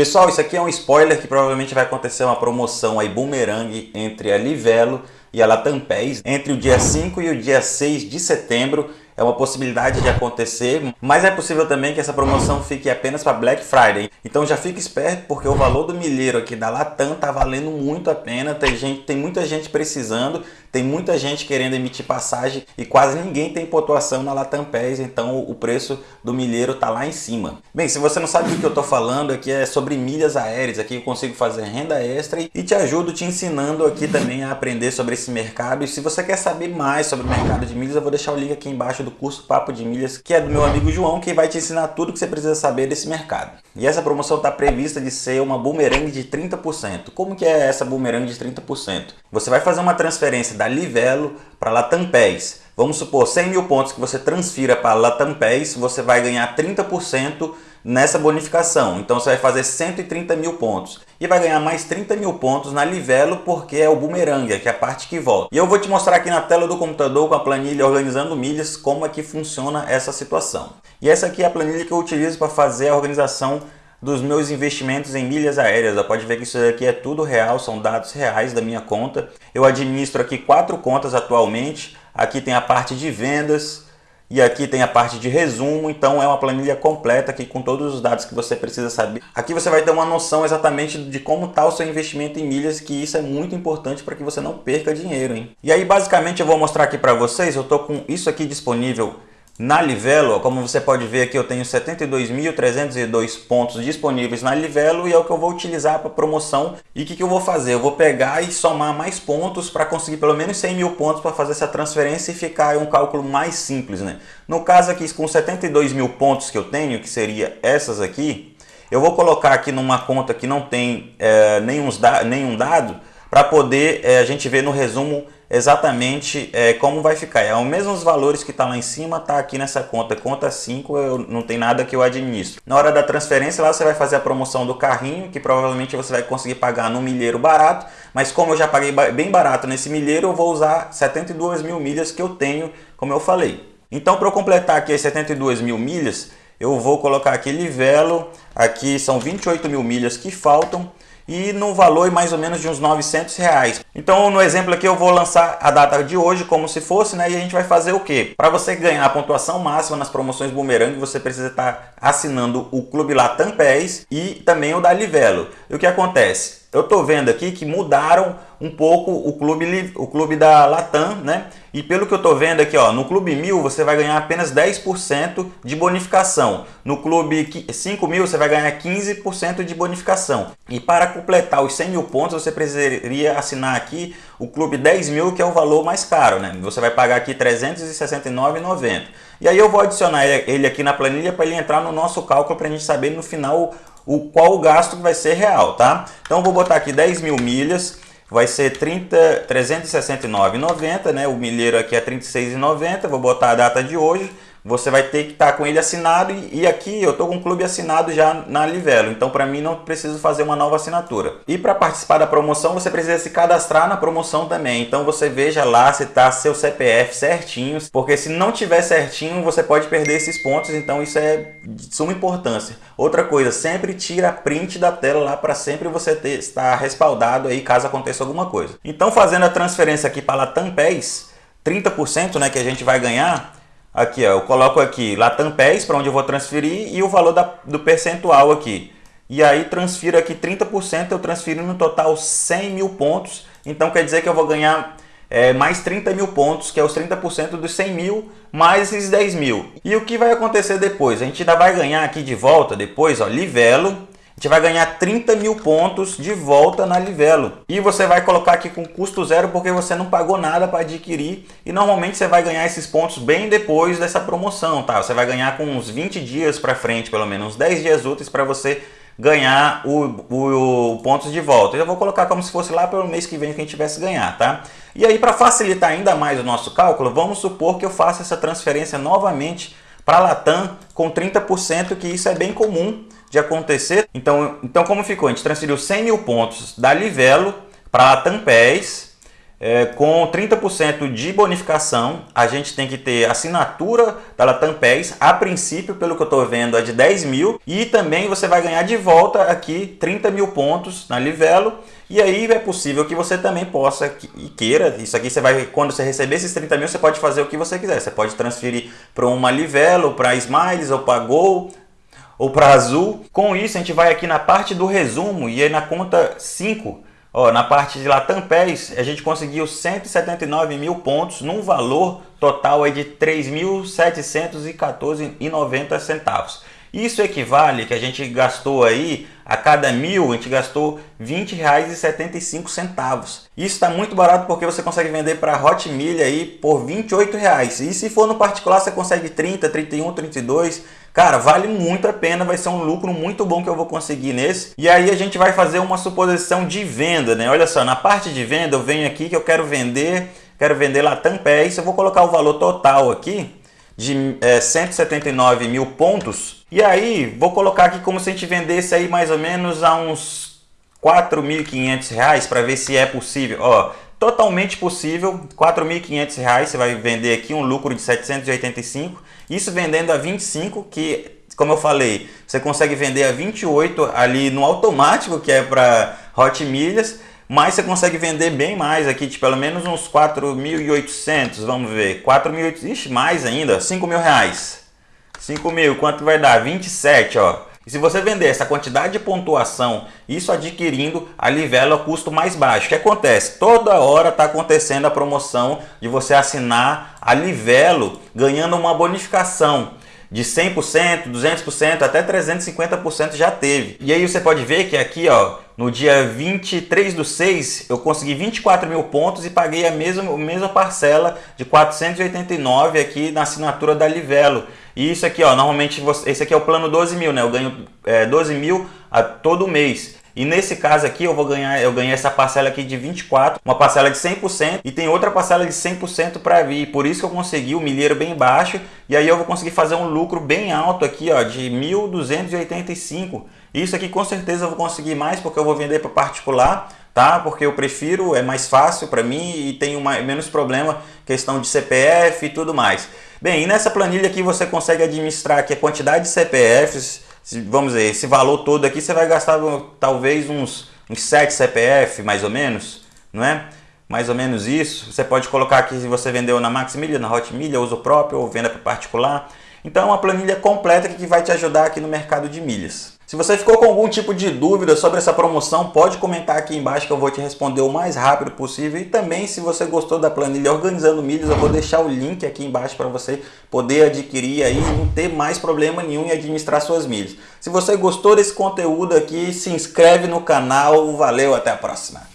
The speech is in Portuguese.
Pessoal, isso aqui é um spoiler que provavelmente vai acontecer uma promoção aí boomerang entre a Livelo e a Latam PES entre o dia 5 e o dia 6 de setembro é uma possibilidade de acontecer, mas é possível também que essa promoção fique apenas para Black Friday. Então já fique esperto porque o valor do milheiro aqui da Latam tá valendo muito a pena, tem, gente, tem muita gente precisando, tem muita gente querendo emitir passagem e quase ninguém tem pontuação na Latam PES, então o preço do milheiro tá lá em cima. Bem, se você não sabe do que eu tô falando, aqui é sobre milhas aéreas, aqui eu consigo fazer renda extra e te ajudo te ensinando aqui também a aprender sobre esse mercado. E se você quer saber mais sobre o mercado de milhas, eu vou deixar o link aqui embaixo do do curso Papo de Milhas, que é do meu amigo João, que vai te ensinar tudo que você precisa saber desse mercado. E essa promoção está prevista de ser uma boomerang de 30%. Como que é essa boomerang de 30%? Você vai fazer uma transferência da Livelo para Latam PES. Vamos supor 100 mil pontos que você transfira para Latam PES, você vai ganhar 30% nessa bonificação. Então você vai fazer 130 mil pontos e vai ganhar mais 30 mil pontos na Livelo porque é o boomerang, que é a parte que volta. E eu vou te mostrar aqui na tela do computador com a planilha organizando milhas como é que funciona essa situação. E essa aqui é a planilha que eu utilizo para fazer a organização dos meus investimentos em milhas aéreas. Você pode ver que isso aqui é tudo real, são dados reais da minha conta. Eu administro aqui quatro contas atualmente. Aqui tem a parte de vendas, e aqui tem a parte de resumo, então é uma planilha completa aqui com todos os dados que você precisa saber. Aqui você vai ter uma noção exatamente de como está o seu investimento em milhas, que isso é muito importante para que você não perca dinheiro. Hein? E aí basicamente eu vou mostrar aqui para vocês, eu estou com isso aqui disponível na Livelo, como você pode ver aqui, eu tenho 72.302 pontos disponíveis na Livelo e é o que eu vou utilizar para promoção. E o que, que eu vou fazer? Eu vou pegar e somar mais pontos para conseguir pelo menos 100 mil pontos para fazer essa transferência e ficar um cálculo mais simples. Né? No caso aqui, com 72 mil pontos que eu tenho, que seria essas aqui, eu vou colocar aqui numa conta que não tem é, nenhum, nenhum dado para poder é, a gente ver no resumo exatamente é, como vai ficar. É os mesmos valores que está lá em cima, está aqui nessa conta. Conta 5, eu, não tem nada que eu administro. Na hora da transferência, lá você vai fazer a promoção do carrinho, que provavelmente você vai conseguir pagar no milheiro barato. Mas como eu já paguei bem barato nesse milheiro, eu vou usar 72 mil milhas que eu tenho, como eu falei. Então, para eu completar aqui as 72 mil milhas, eu vou colocar aqui livelo, aqui são 28 mil milhas que faltam e no valor mais ou menos de uns 900 reais. Então no exemplo aqui eu vou lançar a data de hoje como se fosse, né? E a gente vai fazer o quê? Para você ganhar a pontuação máxima nas promoções Boomerang, você precisa estar assinando o Clube Latam PES e também o da Livelo. E o que acontece? Eu estou vendo aqui que mudaram um pouco o clube, o clube da Latam, né? E pelo que eu estou vendo aqui, ó, no Clube 1000 você vai ganhar apenas 10% de bonificação. No Clube 5000 você vai ganhar 15% de bonificação. E para completar os 100 mil pontos você precisaria assinar aqui o Clube 10 mil, que é o valor mais caro, né? Você vai pagar aqui R$ 369,90. E aí eu vou adicionar ele aqui na planilha para ele entrar no nosso cálculo para a gente saber no final o qual o gasto vai ser real, tá? Então vou botar aqui 10 mil milhas, vai ser 369,90, né? O milheiro aqui é 36,90, vou botar a data de hoje, você vai ter que estar tá com ele assinado e, e aqui eu estou com o clube assinado já na Livelo, então para mim não preciso fazer uma nova assinatura. E para participar da promoção você precisa se cadastrar na promoção também, então você veja lá se está seu CPF certinho, porque se não tiver certinho você pode perder esses pontos, então isso é de suma importância. Outra coisa, sempre tira print da tela lá para sempre você ter, estar respaldado aí caso aconteça alguma coisa. Então fazendo a transferência aqui para Latam PES, 30% né, que a gente vai ganhar, Aqui, ó, eu coloco aqui Latam PES para onde eu vou transferir e o valor da, do percentual aqui. E aí transfiro aqui 30%, eu transfiro no total 100 mil pontos. Então quer dizer que eu vou ganhar é, mais 30 mil pontos, que é os 30% dos 100 mil, mais esses 10 mil. E o que vai acontecer depois? A gente ainda vai ganhar aqui de volta depois, ó, livelo, gente vai ganhar 30 mil pontos de volta na Livelo. E você vai colocar aqui com custo zero porque você não pagou nada para adquirir. E normalmente você vai ganhar esses pontos bem depois dessa promoção, tá? Você vai ganhar com uns 20 dias para frente, pelo menos uns 10 dias úteis para você ganhar o, o, o, pontos de volta. Eu vou colocar como se fosse lá pelo mês que vem que a gente tivesse ganhar, tá? E aí para facilitar ainda mais o nosso cálculo, vamos supor que eu faça essa transferência novamente para a Latam com 30%, que isso é bem comum de acontecer. Então, então como ficou? A gente transferiu 100 mil pontos da Livelo para a Latam PES, é, com 30% de bonificação, a gente tem que ter assinatura da Latam PES, a princípio, pelo que eu estou vendo, é de 10 mil, e também você vai ganhar de volta aqui 30 mil pontos na Livelo, e aí é possível que você também possa e queira, isso aqui você vai, quando você receber esses 30 mil, você pode fazer o que você quiser, você pode transferir para uma Livelo, para Smiles ou para Gol, ou para Azul. Com isso, a gente vai aqui na parte do resumo, e aí na conta 5, Ó, na parte de Latam PES, a gente conseguiu 179 mil pontos num valor total aí de R$ 3.714,90 centavos. Isso equivale que a gente gastou aí, a cada mil, a gente gastou R$ 20,75. Isso está muito barato porque você consegue vender para Hot Milha aí por R$ 28,00. E se for no particular, você consegue 30, 31, 32. Cara, vale muito a pena, vai ser um lucro muito bom que eu vou conseguir nesse. E aí a gente vai fazer uma suposição de venda, né? Olha só, na parte de venda eu venho aqui que eu quero vender, quero vender Latam Pés, eu vou colocar o valor total aqui de é, 179 mil pontos. E aí, vou colocar aqui como se a gente vendesse aí mais ou menos a uns 4.500 reais para ver se é possível. Ó, totalmente possível, 4.500 reais você vai vender aqui um lucro de 785. Isso vendendo a 25, que como eu falei, você consegue vender a 28 ali no automático, que é para Hot Milhas mas você consegue vender bem mais aqui, de pelo menos uns 4.800, vamos ver, 4.800, ixi, mais ainda, 5 mil reais. 5 mil, quanto vai dar? 27, ó. E se você vender essa quantidade de pontuação, isso adquirindo a Livelo a custo mais baixo, o que acontece? Toda hora está acontecendo a promoção de você assinar a Livelo ganhando uma bonificação de 100%, 200%, até 350% já teve. E aí você pode ver que aqui, ó, no dia 23 do 6, eu consegui 24 mil pontos e paguei a mesma, a mesma parcela de 489 aqui na assinatura da Livelo. E isso aqui, ó, normalmente, você, esse aqui é o plano 12 mil, né? Eu ganho é, 12 mil a todo mês. E nesse caso aqui eu vou ganhar, eu ganhei essa parcela aqui de 24, uma parcela de 100% e tem outra parcela de 100% para vir. Por isso que eu consegui o milheiro bem baixo e aí eu vou conseguir fazer um lucro bem alto aqui, ó, de 1.285. Isso aqui com certeza eu vou conseguir mais porque eu vou vender para particular, tá? Porque eu prefiro, é mais fácil para mim e tenho menos problema questão de CPF e tudo mais. Bem, e nessa planilha aqui você consegue administrar aqui a quantidade de CPFs, vamos dizer, esse valor todo aqui você vai gastar talvez uns, uns 7 CPF, mais ou menos, não é? Mais ou menos isso. Você pode colocar aqui se você vendeu na Maximilha, na Hotmilha, uso próprio ou venda para particular. Então é uma planilha completa que vai te ajudar aqui no mercado de milhas. Se você ficou com algum tipo de dúvida sobre essa promoção, pode comentar aqui embaixo que eu vou te responder o mais rápido possível. E também, se você gostou da planilha Organizando Milhas, eu vou deixar o link aqui embaixo para você poder adquirir aí e não ter mais problema nenhum em administrar suas milhas. Se você gostou desse conteúdo aqui, se inscreve no canal. Valeu, até a próxima!